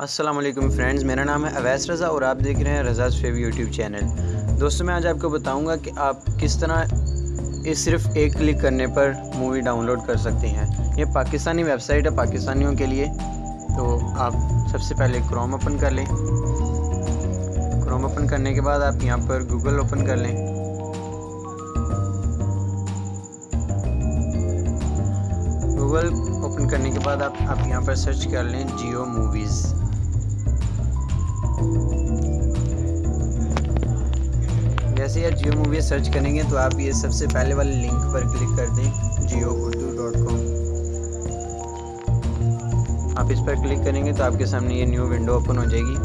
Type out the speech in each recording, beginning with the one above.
वालेकुम फ्रेंड्स मेरा नाम है अवैस रज़ा और आप देख रहे हैं रज़ाज फेव यूट्यूब चैनल दोस्तों, मैं आज आपको बताऊँगा कि आप किस तरह इस सिर्फ़ एक क्लिक करने पर मूवी डाउनलोड कर सकते हैं। ये पाकिस्तानी वेबसाइट है पाकिस्तानियों के लिए तो आप सबसे पहले क्रोम ओपन कर लें। क्रोम ओपन करने के बाद आप यहाँ पर गूगल ओपन कर लें। गूगल ओपन करने के बाद आप आप यहाँ पर सर्च कर लें जियो मूवीज़ जैसे आप जियो मूवी सर्च करेंगे तो आप ये सबसे पहले वाले लिंक पर क्लिक कर दें, जियो उर्दू डॉट कॉम। आप इस पर क्लिक करेंगे तो आपके सामने ये न्यू विंडो ओपन हो जाएगी।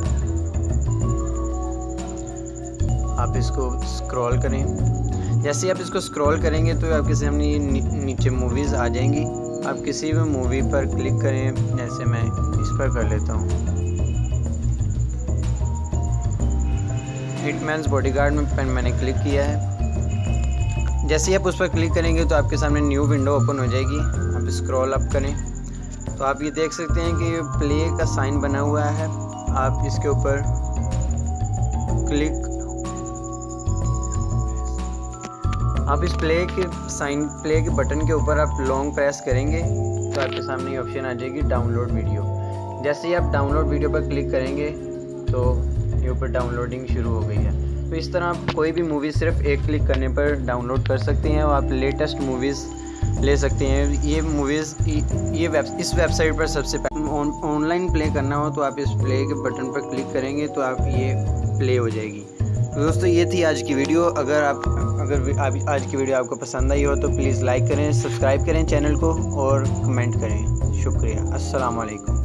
आप इसको स्क्रॉल करें। जैसे आप इसको स्क्रॉल करेंगे तो आपके सामने ये नीचे मूवीज़ आ जाएँगी। आप किसी भी मूवी पर क्लिक करें जैसे मैं इस पर कर लेता हूँ। हिटमैन्स बॉडीगार्ड में पेन मैंने क्लिक किया है। जैसे ही आप उस पर क्लिक करेंगे तो आपके सामने न्यू विंडो ओपन हो जाएगी। आप स्क्रॉल अप करें। तो आप ये देख सकते हैं कि प्ले का साइन बना हुआ है। आप इसके ऊपर क्लिक आप इस प्ले के साइन प्ले के बटन के ऊपर आप लॉन्ग प्रेस करेंगे तो आपके सामने ये ऑप्शन आ जाएगी डाउनलोड वीडियो जैसे ही आप डाउनलोड वीडियो पर क्लिक करेंगे तो ये ऊपर डाउनलोडिंग शुरू हो गई है। तो इस तरह आप कोई भी मूवी सिर्फ़ एक क्लिक करने पर डाउनलोड कर सकते हैं और आप लेटेस्ट मूवीज़ ले सकते हैं। ये मूवीज़ ये वेब इस वेबसाइट पर सबसे पहले ऑनलाइन प्ले करना हो तो आप इस प्ले के बटन पर क्लिक करेंगे तो आप ये प्ले हो जाएगी। तो दोस्तों, ये थी आज की वीडियो अगर आप, अगर आज की वीडियो आपको पसंद आई हो तो प्लीज़ लाइक करें सब्सक्राइब करें चैनल को और कमेंट करें। शुक्रिया। अस्सलाम वालेकुम